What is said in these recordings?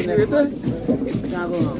escrita? Tá bom.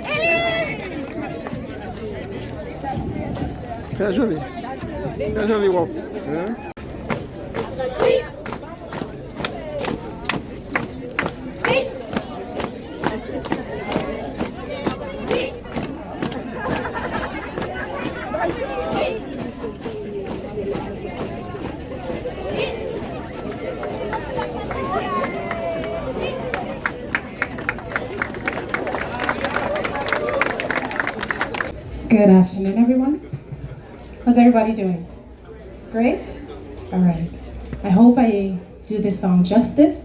C'est joli. C'est joli, Good afternoon, everyone. How's everybody doing? Great? All right. I hope I do this song justice.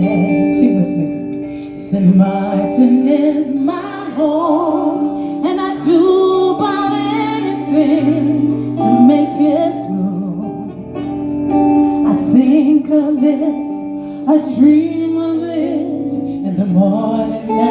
Sing with me. St. Martin is my home, and I do about anything to make it through. I think of it, I dream of it, in the morning.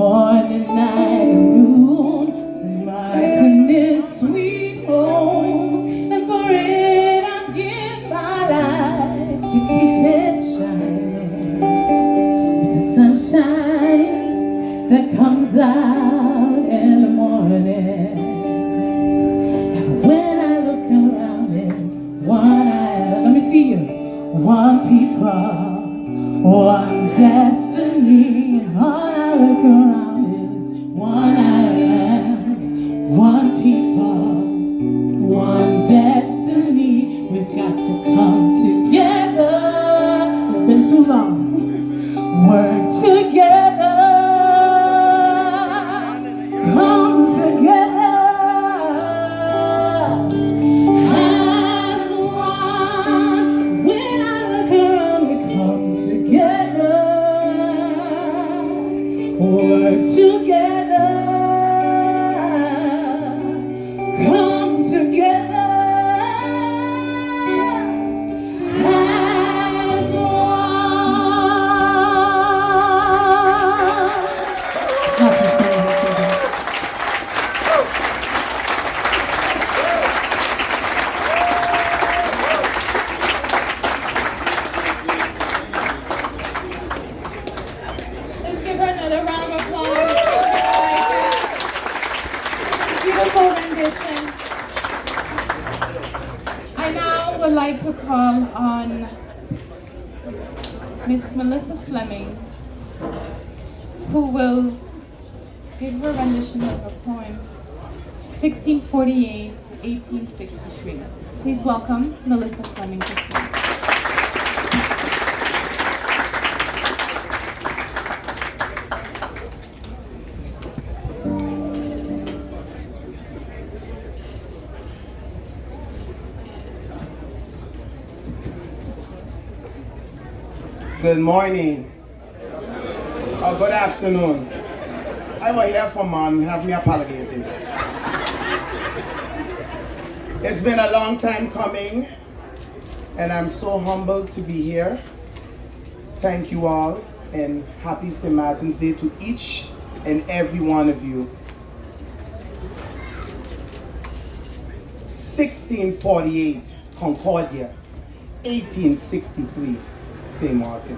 morning night. Who will give her rendition of a poem, 1648 1863. Please welcome Melissa Fleming. Good morning. Good afternoon. I will hear from mom, have me apologetic. It's been a long time coming, and I'm so humbled to be here. Thank you all, and happy St. Martin's Day to each and every one of you. 1648, Concordia. 1863, St. Martin.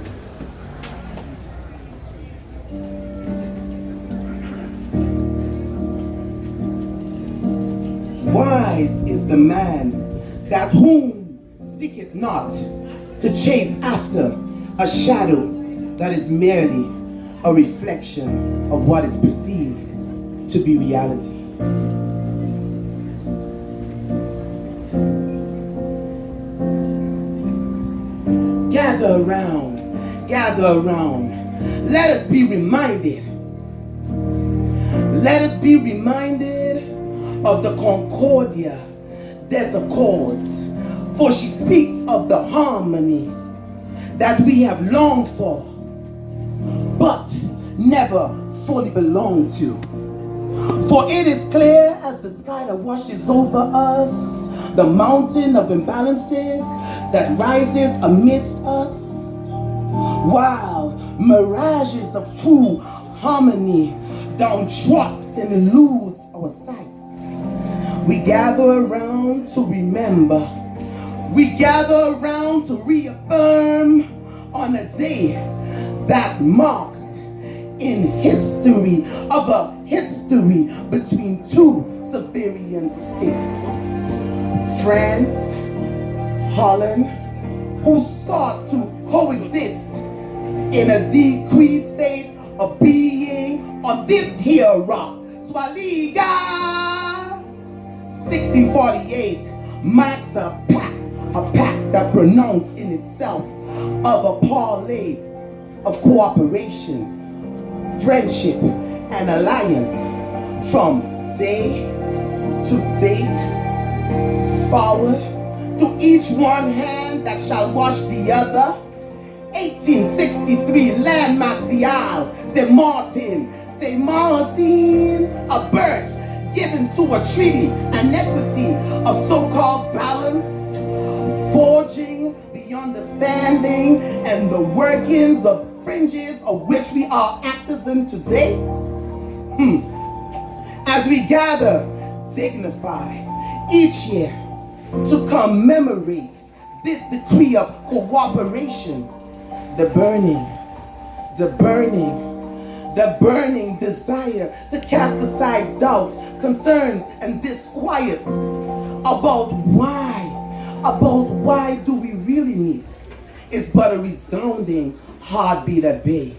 Wise is the man that whom seeketh not to chase after a shadow that is merely a reflection of what is perceived to be reality. Gather around, gather around. Let us be reminded. Let us be reminded of the Concordia des Accords. For she speaks of the harmony that we have longed for, but never fully belonged to. For it is clear as the sky that washes over us, the mountain of imbalances that rises amidst us, while mirages of true harmony down trots and eludes our sights. We gather around to remember. We gather around to reaffirm on a day that marks in history of a history between two sovereign states. France, Holland, who sought to coexist in a decreed state of being on this here rock. Swaliga 1648 marks a pact, a pact that pronounced in itself of a parlay of cooperation, friendship, and alliance from day to date forward to each one hand that shall wash the other 1863 landmarks the isle St. Martin St. Martin a birth given to a treaty an equity of so-called balance forging the understanding and the workings of fringes of which we are actors in today hmm. as we gather dignified each year to commemorate this decree of cooperation the burning the burning the burning desire to cast aside doubts, concerns, and disquiets about why, about why do we really meet is but a resounding heartbeat at bay.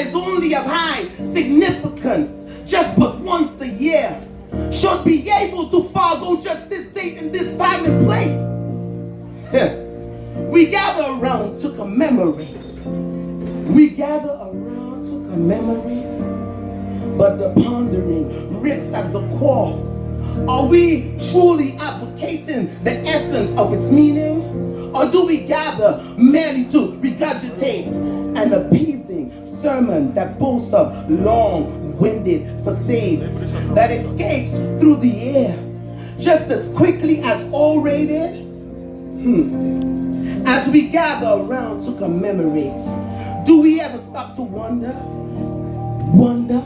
Is only of high significance just but once a year should be able to follow just this date and this time and place. we gather around to commemorate. We gather around to commemorate, but the pondering rips at the core are we truly advocating the essence of its meaning? Or do we gather merely to regurgitate and appeasing sermon that boasts of long-winded facades that escapes through the air just as quickly as orated? Hmm. As we gather around to commemorate, do we ever stop to wonder? Wonder,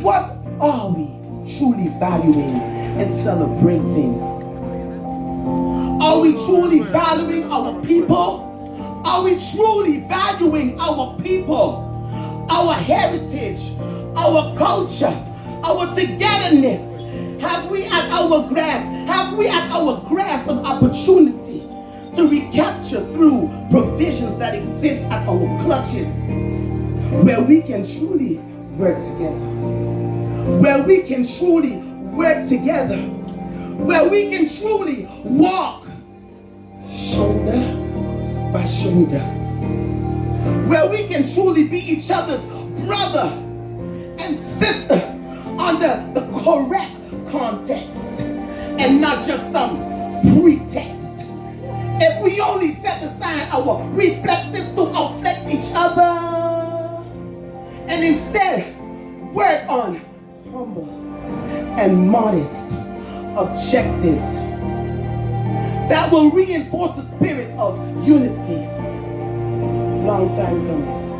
what are we? truly valuing and celebrating? Are we truly valuing our people? Are we truly valuing our people, our heritage, our culture, our togetherness? Have we at our grasp, have we at our grasp of opportunity to recapture through provisions that exist at our clutches where we can truly work together? Where we can truly work together? Where we can truly walk shoulder by shoulder. Where we can truly be each other's brother and sister under the correct context and not just some pretext. If we only set aside our reflexes to outflex each other and instead work on humble and modest objectives that will reinforce the spirit of unity. Long time coming.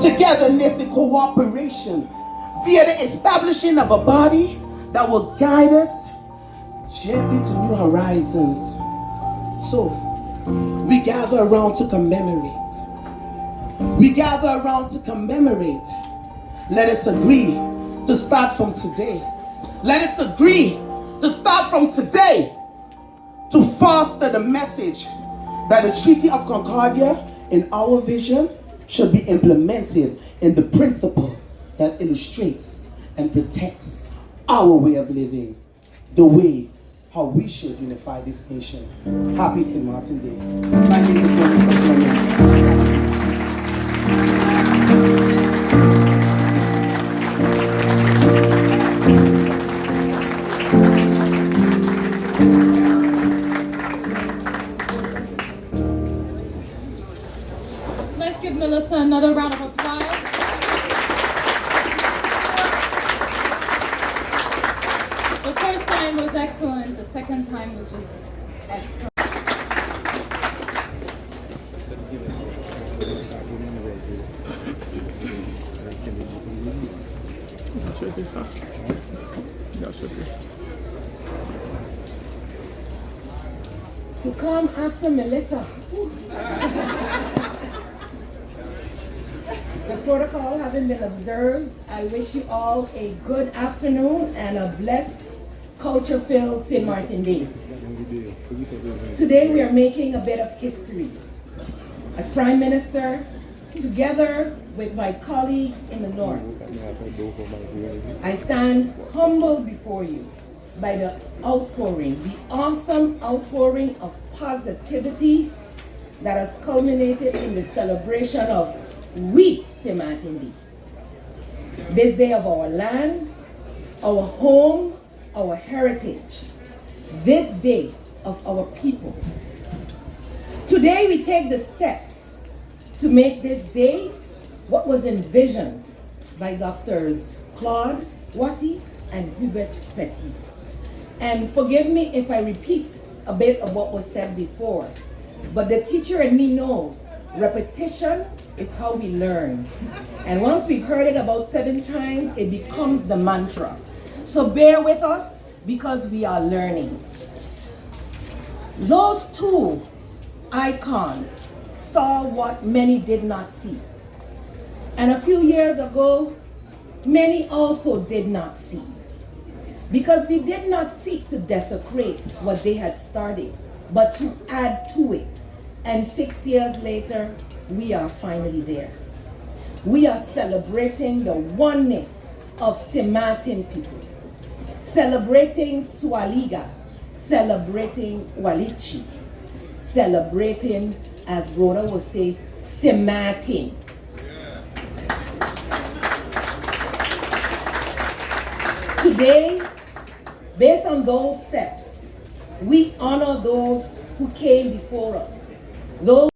Togetherness and cooperation via the establishing of a body that will guide us gently to new horizons. So, we gather around to commemorate. We gather around to commemorate. Let us agree to start from today. Let us agree to start from today to foster the message that the Treaty of Concordia in our vision should be implemented in the principle that illustrates and protects our way of living, the way how we should unify this nation. Happy St. Martin Day. Good afternoon and a blessed, culture-filled St. Martin Day. Today we are making a bit of history. As Prime Minister, together with my colleagues in the North, I stand humbled before you by the outpouring, the awesome outpouring of positivity that has culminated in the celebration of we St. Martin Day. This day of our land, our home, our heritage. This day of our people. Today we take the steps to make this day what was envisioned by Doctors Claude Wathey and Hubert Petit. And forgive me if I repeat a bit of what was said before, but the teacher in me knows repetition is how we learn. And once we've heard it about seven times, it becomes the mantra. So bear with us because we are learning. Those two icons saw what many did not see. And a few years ago, many also did not see. Because we did not seek to desecrate what they had started, but to add to it. And six years later, we are finally there. We are celebrating the oneness of St. Martin people, celebrating Swaliga, celebrating Walichi, celebrating, as Rhoda would say, St. Martin. Today, based on those steps, we honor those who came before us. Those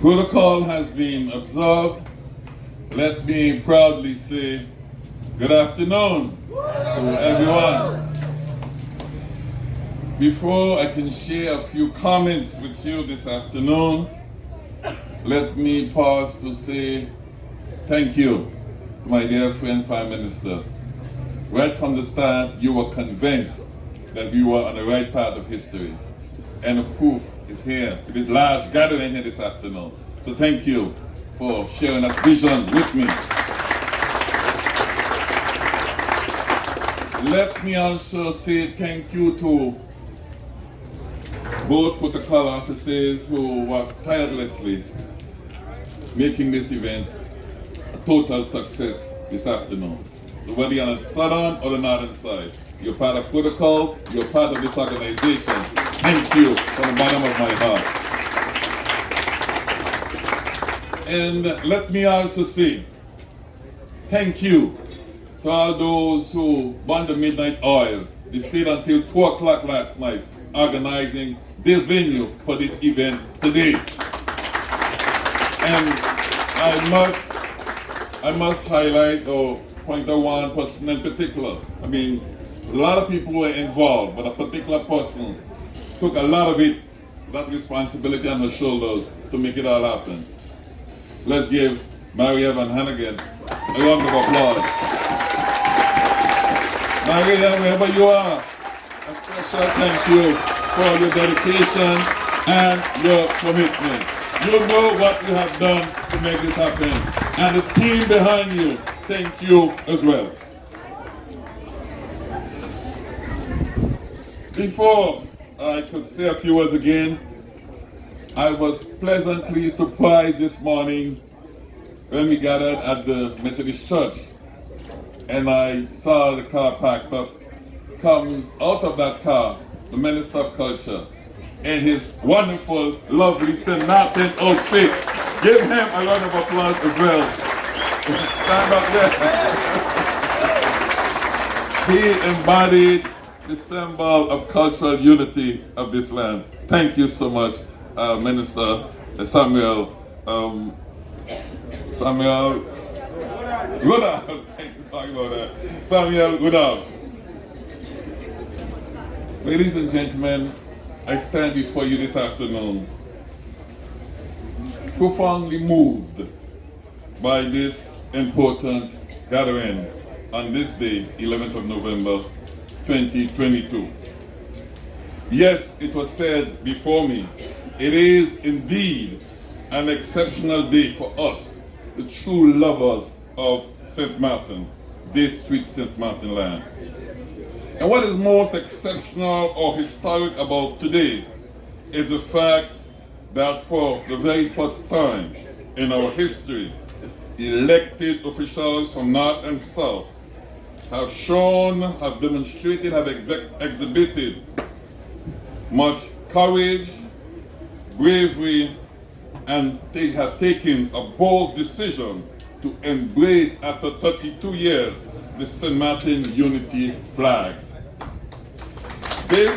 Protocol has been observed. Let me proudly say good afternoon to everyone. Before I can share a few comments with you this afternoon, let me pause to say thank you to my dear friend Prime Minister. Right from the start, you were convinced that we were on the right path of history. And the proof is here, with this large gathering here this afternoon. So thank you for sharing that vision with me. Let me also say thank you to both protocol officers who worked tirelessly making this event a total success this afternoon. So whether you're on the southern or the northern side, you're part of protocol, you're part of this organization. Thank you from the bottom of my heart. And let me also say thank you to all those who burned the midnight oil. They stayed until 2 o'clock last night organizing this venue for this event today. And I must, I must highlight or point out one person in particular. I mean, a lot of people were involved, but a particular person took a lot of it, that responsibility on her shoulders to make it all happen. Let's give Mary Evan Hannigan a round of applause. Mary Evan, wherever you are, a special thank you for your dedication and your commitment. You know what you have done to make this happen. And the team behind you, thank you as well. Before I could say a few words again, I was pleasantly surprised this morning when we gathered at the Methodist Church and I saw the car parked up. Comes out of that car the Minister of Culture in his wonderful, lovely St. Outfit. Give him a round of applause as well. Stand up there. he embodied the symbol of cultural unity of this land. Thank you so much, uh, Minister Samuel. Um, Samuel Goodhouse. Sorry about uh, that. Samuel Goodhouse. Ladies and gentlemen, I stand before you this afternoon profoundly moved by this important gathering on this day, 11th of November 2022. Yes, it was said before me, it is indeed an exceptional day for us, the true lovers of St. Martin, this sweet St. Martin land. And what is most exceptional or historic about today is the fact that for the very first time in our history, elected officials from North and South have shown, have demonstrated, have exhibited much courage, bravery, and they have taken a bold decision to embrace, after 32 years, the St. Martin Unity flag. This,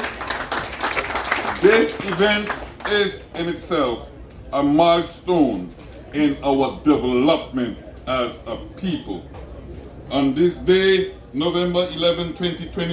this event is in itself a milestone in our development as a people. On this day, November 11, 2020,